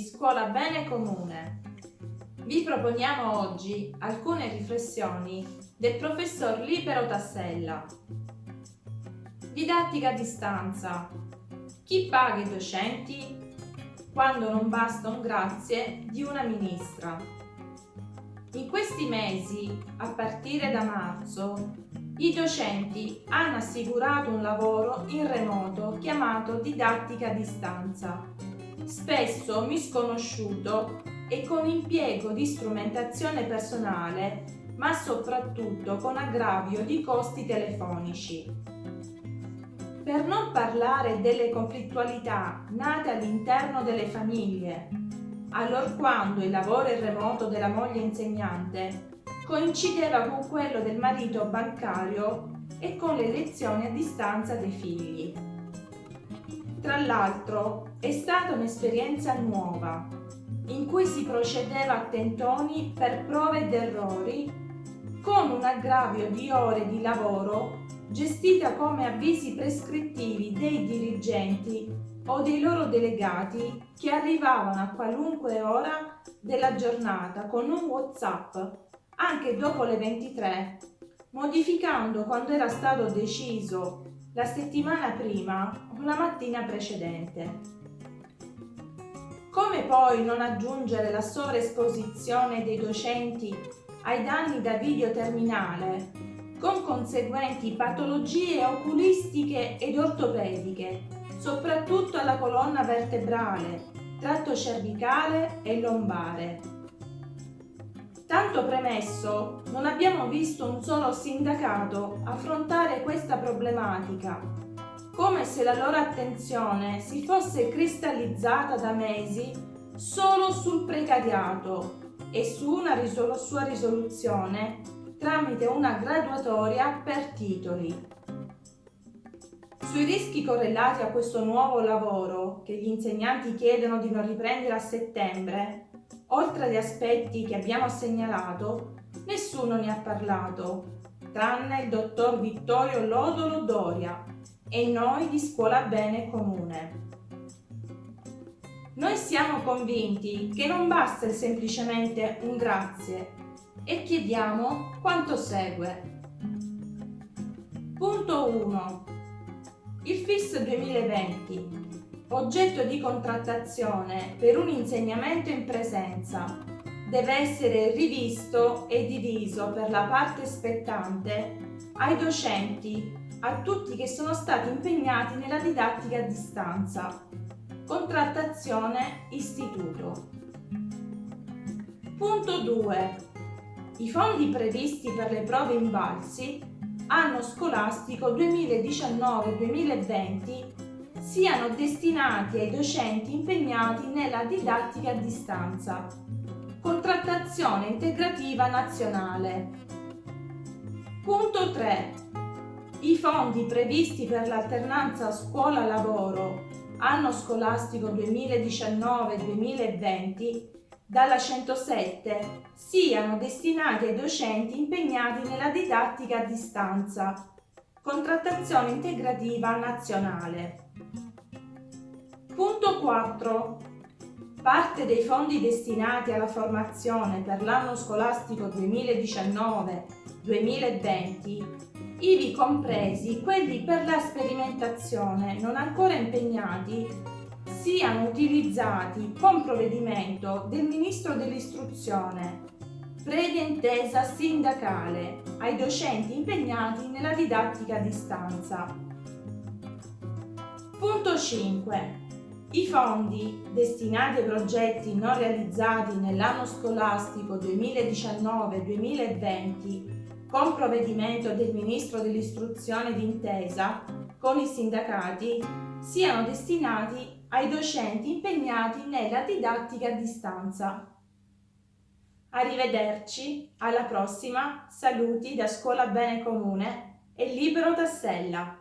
Scuola Bene Comune. Vi proponiamo oggi alcune riflessioni del professor Libero Tassella. Didattica a distanza. Chi paga i docenti? Quando non basta un grazie di una ministra. In questi mesi, a partire da marzo, i docenti hanno assicurato un lavoro in remoto chiamato didattica a distanza spesso misconosciuto e con impiego di strumentazione personale, ma soprattutto con aggravio di costi telefonici. Per non parlare delle conflittualità nate all'interno delle famiglie, allorquando il lavoro remoto della moglie insegnante coincideva con quello del marito bancario e con le lezioni a distanza dei figli. Tra l'altro è stata un'esperienza nuova, in cui si procedeva a tentoni per prove ed errori, con un aggravio di ore di lavoro gestita come avvisi prescrittivi dei dirigenti o dei loro delegati che arrivavano a qualunque ora della giornata con un WhatsApp anche dopo le 23, modificando quando era stato deciso la settimana prima o la mattina precedente. Come poi non aggiungere la sovraesposizione dei docenti ai danni da video terminale, con conseguenti patologie oculistiche ed ortopediche, soprattutto alla colonna vertebrale, tratto cervicale e lombare. Tanto premesso, non abbiamo visto un solo sindacato affrontare questa problematica, come se la loro attenzione si fosse cristallizzata da mesi solo sul precariato e su una risol sua risoluzione tramite una graduatoria per titoli. Sui rischi correlati a questo nuovo lavoro, che gli insegnanti chiedono di non riprendere a settembre, Oltre agli aspetti che abbiamo segnalato, nessuno ne ha parlato, tranne il dottor Vittorio Lodolo Doria e noi di Scuola Bene Comune. Noi siamo convinti che non basta semplicemente un grazie e chiediamo quanto segue. Punto 1. Il FIS 2020 oggetto di contrattazione per un insegnamento in presenza deve essere rivisto e diviso per la parte spettante ai docenti, a tutti che sono stati impegnati nella didattica a distanza. Contrattazione istituto. Punto 2. I fondi previsti per le prove invalsi anno scolastico 2019-2020 siano destinati ai docenti impegnati nella didattica a distanza. Contrattazione integrativa nazionale. Punto 3. I fondi previsti per l'alternanza scuola-lavoro anno scolastico 2019-2020 dalla 107 siano destinati ai docenti impegnati nella didattica a distanza. Contrattazione integrativa nazionale. Punto 4. Parte dei fondi destinati alla formazione per l'anno scolastico 2019-2020, ivi compresi quelli per la sperimentazione non ancora impegnati, siano utilizzati con provvedimento del Ministro dell'Istruzione, previa intesa sindacale ai docenti impegnati nella didattica a distanza. Punto 5 i fondi destinati ai progetti non realizzati nell'anno scolastico 2019-2020 con provvedimento del Ministro dell'Istruzione d'intesa con i sindacati siano destinati ai docenti impegnati nella didattica a distanza. Arrivederci, alla prossima, saluti da Scuola Bene Comune e Libero Tassella.